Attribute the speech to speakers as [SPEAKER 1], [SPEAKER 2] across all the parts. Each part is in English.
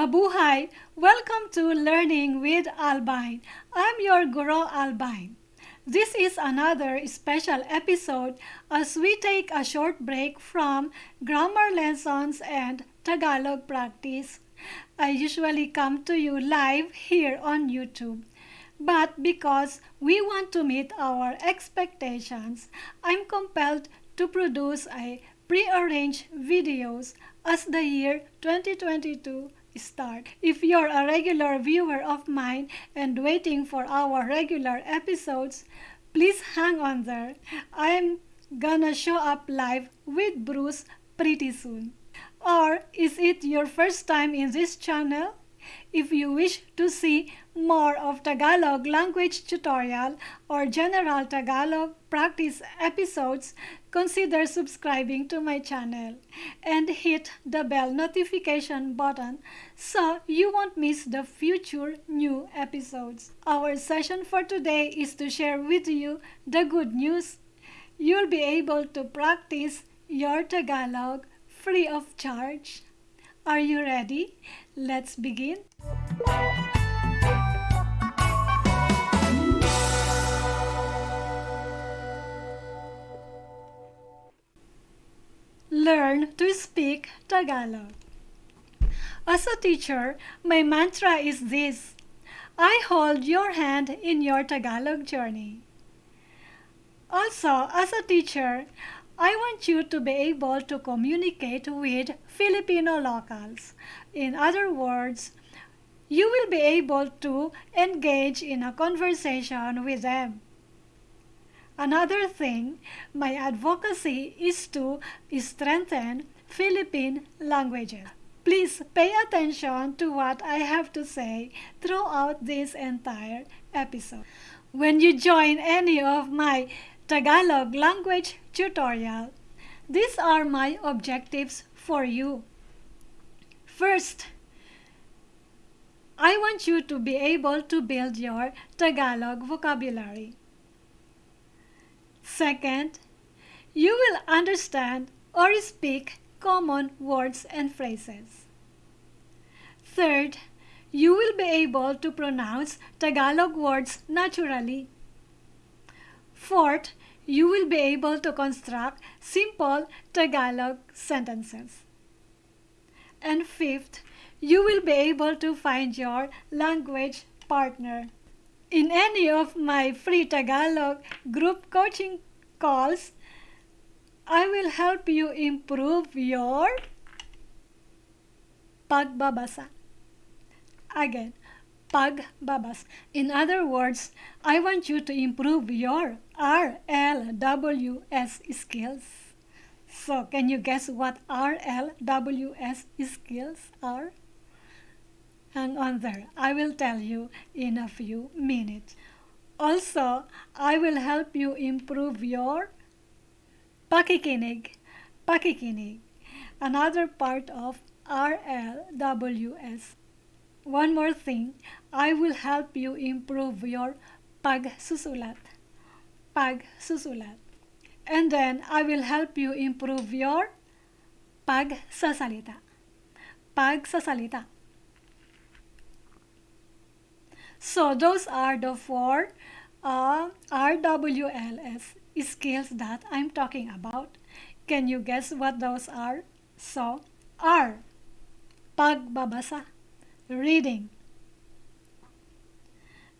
[SPEAKER 1] Mabuhay! Welcome to Learning with Albine. I'm your Guru Albine. This is another special episode as we take a short break from grammar lessons and Tagalog practice. I usually come to you live here on YouTube. But because we want to meet our expectations, I'm compelled to produce a prearranged videos as the year 2022 start. If you're a regular viewer of mine and waiting for our regular episodes, please hang on there. I'm gonna show up live with Bruce pretty soon. Or is it your first time in this channel? If you wish to see more of Tagalog language tutorial or general Tagalog practice episodes, consider subscribing to my channel and hit the bell notification button so you won't miss the future new episodes. Our session for today is to share with you the good news. You'll be able to practice your Tagalog free of charge. Are you ready? Let's begin. Learn to speak Tagalog. As a teacher, my mantra is this I hold your hand in your Tagalog journey. Also, as a teacher, I want you to be able to communicate with Filipino locals. In other words, you will be able to engage in a conversation with them. Another thing, my advocacy is to strengthen Philippine languages. Please pay attention to what I have to say throughout this entire episode. When you join any of my Tagalog language tutorial, these are my objectives for you. First, I want you to be able to build your Tagalog vocabulary. Second, you will understand or speak common words and phrases. Third, you will be able to pronounce Tagalog words naturally. Fourth, you will be able to construct simple Tagalog sentences. And fifth, you will be able to find your language partner. In any of my free Tagalog group coaching calls, I will help you improve your pagbabasa. Again, pagbabasa. In other words, I want you to improve your RLWS skills. So, can you guess what RLWS skills are? Hang on there. I will tell you in a few minutes. Also, I will help you improve your pakikinig. Pakikinig. Another part of RLWS. One more thing, I will help you improve your pagsusulat. Pagsusulat. And then I will help you improve your pagsasalita. Pagsasalita. So those are the four uh, RWLS skills that I'm talking about. Can you guess what those are? So, R, pagbabasa, reading.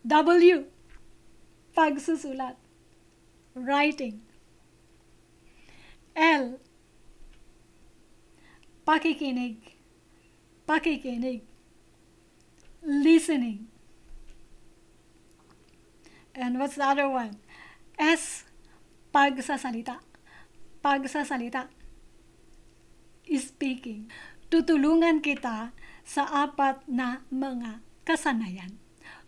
[SPEAKER 1] W, pagsusulat, writing. L, pakikinig, pakikinig, listening. And what's the other one? S, pagsasalita. Pagsasalita. Speaking. Tutulungan kita sa apat na mga kasanayan.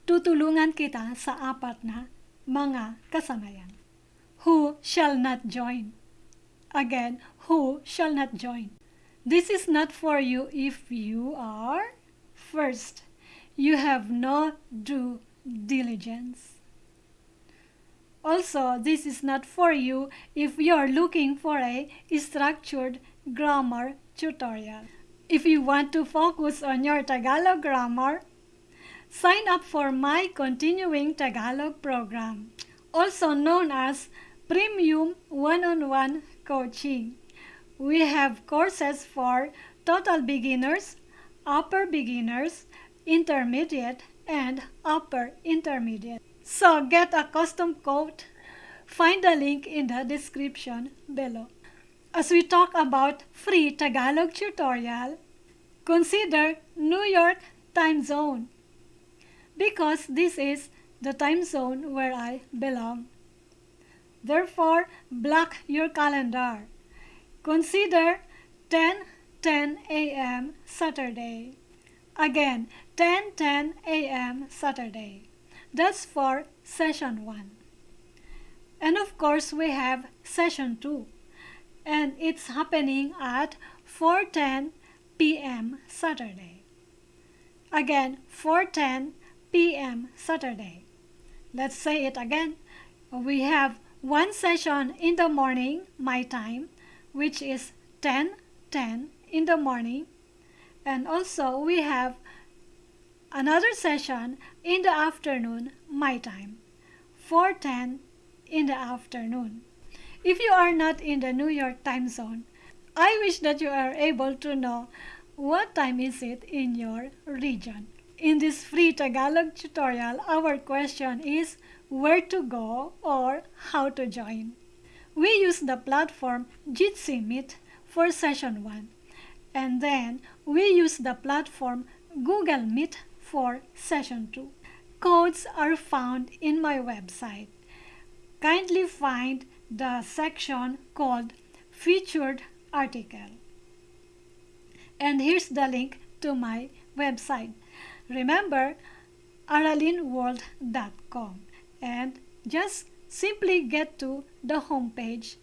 [SPEAKER 1] Tutulungan kita sa apat na mga kasanayan. Who shall not join? Again, who shall not join? This is not for you if you are first. You have no due diligence. Also, this is not for you if you're looking for a structured grammar tutorial. If you want to focus on your Tagalog grammar, sign up for my Continuing Tagalog program, also known as Premium One-on-One Coaching. We have courses for total beginners, upper beginners, intermediate, and upper intermediate. So get a custom code. Find the link in the description below. As we talk about free Tagalog tutorial, consider New York time zone because this is the time zone where I belong. Therefore, block your calendar. Consider 10 10 a.m. Saturday. Again, 10 10 a.m. Saturday. That's for session 1. And of course, we have session 2. And it's happening at 4:10 p.m. Saturday. Again, 4:10 p.m. Saturday. Let's say it again. We have one session in the morning, my time, which is 10 10 in the morning. And also we have another session in the afternoon, my time, 4:10 in the afternoon. If you are not in the New York time zone, I wish that you are able to know what time is it in your region. In this free Tagalog tutorial, our question is where to go or how to join. We use the platform Jitsi Meet for session 1 and then we use the platform Google Meet for session 2. Codes are found in my website. Kindly find the section called Featured Article. And here's the link to my website. Remember, aralinworld.com and just simply get to the homepage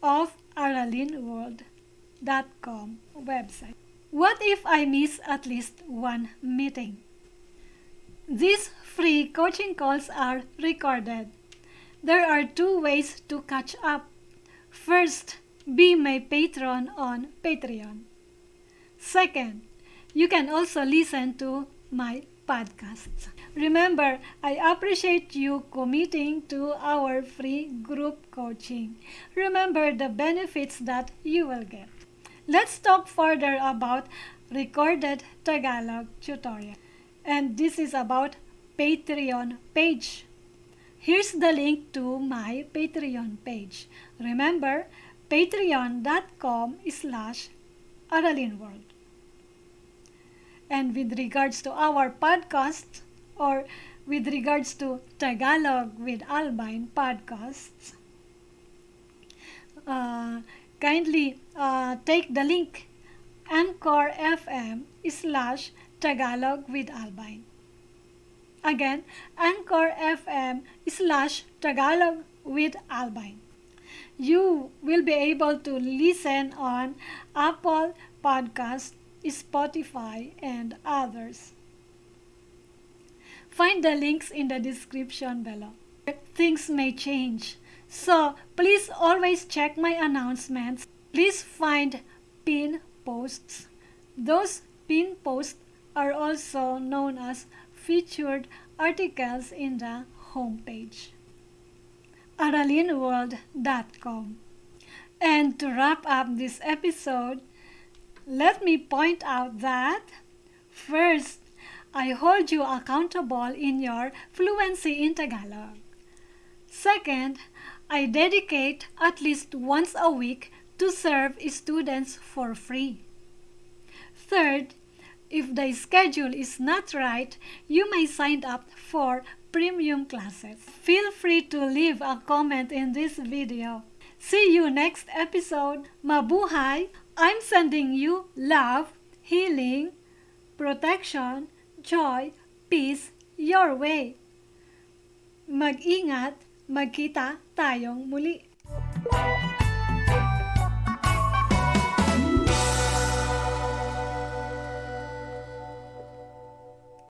[SPEAKER 1] of aralinworld.com website. What if I miss at least one meeting? These free coaching calls are recorded. There are two ways to catch up. First, be my patron on Patreon. Second, you can also listen to my podcasts. Remember, I appreciate you committing to our free group coaching. Remember the benefits that you will get. Let's talk further about recorded Tagalog tutorial. And this is about Patreon page. Here's the link to my Patreon page. Remember, patreon.com slash aralinworld. And with regards to our podcast, or with regards to Tagalog with Albine podcasts, uh, kindly uh, take the link Anchor FM slash Tagalog with Albine. Again, Anchor FM slash Tagalog with Albine. You will be able to listen on Apple Podcast, Spotify, and others. Find the links in the description below. Things may change, so please always check my announcements. Please find pin posts. Those pin posts are also known as featured articles in the homepage. aralinworld.com And to wrap up this episode, let me point out that first, I hold you accountable in your fluency in Tagalog. Second, I dedicate at least once a week to serve students for free. Third, if the schedule is not right, you may sign up for premium classes. Feel free to leave a comment in this video. See you next episode. Mabuhay! I'm sending you love, healing, protection, joy, peace your way. Mag-ingat, magkita tayong muli.